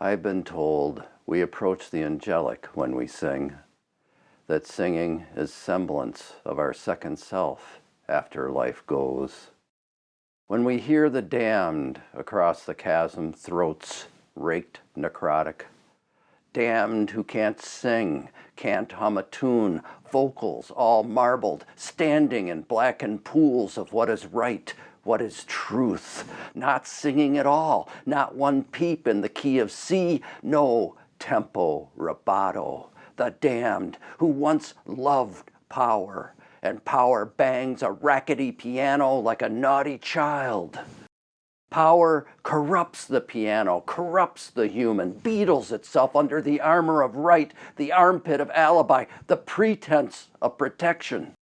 I've been told we approach the angelic when we sing, that singing is semblance of our second self after life goes. When we hear the damned across the chasm, throats raked necrotic, damned who can't sing, can't hum a tune, vocals all marbled, standing in blackened pools of what is right, what is truth, not singing at all, not one peep in the key of C, no tempo rubato, the damned who once loved power, and power bangs a rackety piano like a naughty child. Power corrupts the piano, corrupts the human, beetles itself under the armor of right, the armpit of alibi, the pretense of protection.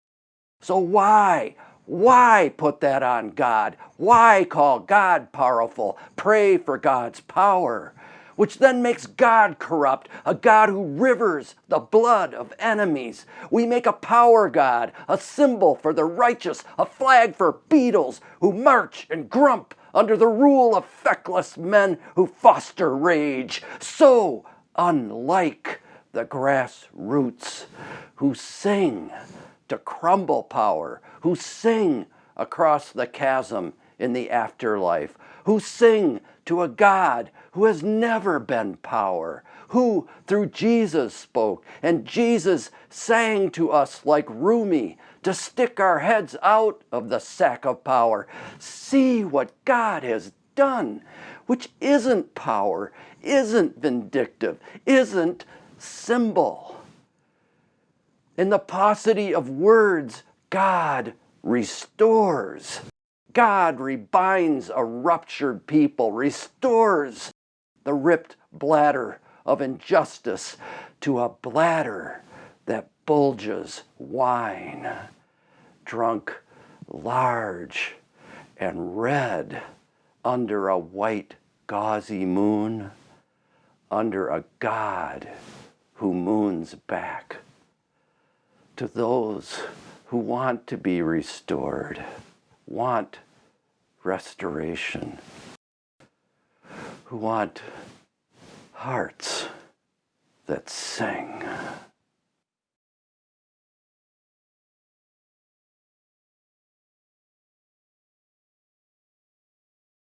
So why, why put that on God? Why call God powerful? Pray for God's power which then makes God corrupt, a God who rivers the blood of enemies. We make a power God, a symbol for the righteous, a flag for beetles who march and grump under the rule of feckless men who foster rage. So unlike the grassroots who sing to crumble power, who sing across the chasm in the afterlife, who sing to a God who has never been power, who through Jesus spoke, and Jesus sang to us like Rumi to stick our heads out of the sack of power. See what God has done, which isn't power, isn't vindictive, isn't symbol. In the paucity of words, God restores. God rebinds a ruptured people, restores the ripped bladder of injustice to a bladder that bulges wine, drunk large and red under a white gauzy moon, under a God who moons back to those who want to be restored, want restoration who want hearts that sing.